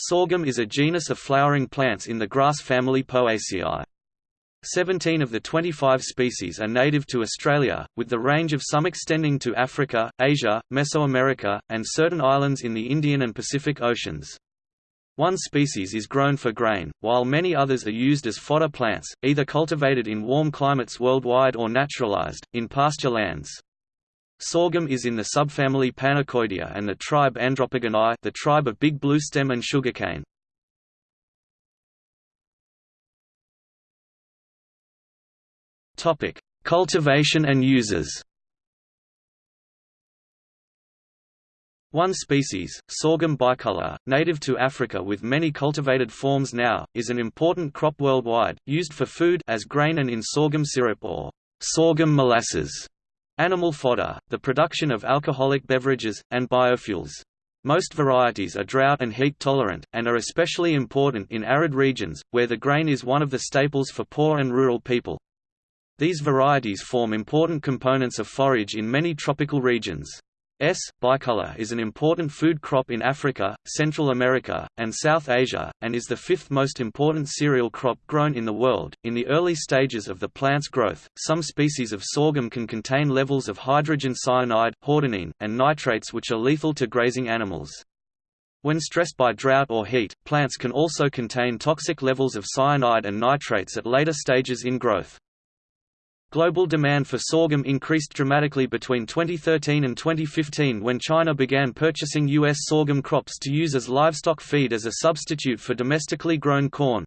Sorghum is a genus of flowering plants in the grass family Poaceae. Seventeen of the 25 species are native to Australia, with the range of some extending to Africa, Asia, Mesoamerica, and certain islands in the Indian and Pacific Oceans. One species is grown for grain, while many others are used as fodder plants, either cultivated in warm climates worldwide or naturalized, in pasture lands. Sorghum is in the subfamily Panicoideae and the tribe Andropogoneae the tribe of big bluestem and sugarcane. Topic: Cultivation and uses. One species, sorghum bicolor, native to Africa with many cultivated forms now, is an important crop worldwide, used for food as grain and in sorghum syrup or sorghum molasses animal fodder, the production of alcoholic beverages, and biofuels. Most varieties are drought and heat tolerant, and are especially important in arid regions, where the grain is one of the staples for poor and rural people. These varieties form important components of forage in many tropical regions. S. bicolor is an important food crop in Africa, Central America, and South Asia, and is the fifth most important cereal crop grown in the world. In the early stages of the plant's growth, some species of sorghum can contain levels of hydrogen cyanide, hordenine, and nitrates which are lethal to grazing animals. When stressed by drought or heat, plants can also contain toxic levels of cyanide and nitrates at later stages in growth. Global demand for sorghum increased dramatically between 2013 and 2015 when China began purchasing U.S. sorghum crops to use as livestock feed as a substitute for domestically grown corn.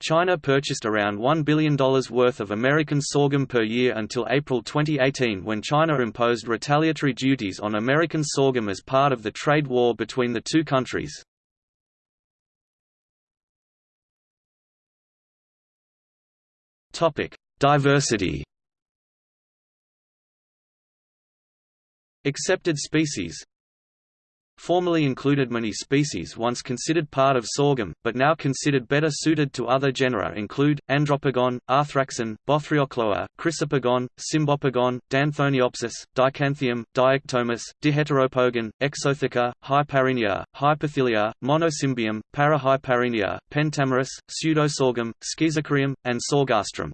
China purchased around $1 billion worth of American sorghum per year until April 2018 when China imposed retaliatory duties on American sorghum as part of the trade war between the two countries. Topic: Diversity Accepted species Formerly included many species once considered part of sorghum, but now considered better suited to other genera include, Andropogon, Arthraxon, Bothriochloa, Chrysopogon, Cymbopogon, Danthoniopsis, Dichanthium, Diectomis, Diheteropogon, Exotheca, Hyparrhenia, Hyperthelia, Monocymbium, Parahyparrhenia, Pentameris, Pseudosorghum, Schizachyrium, and Sorghastrum.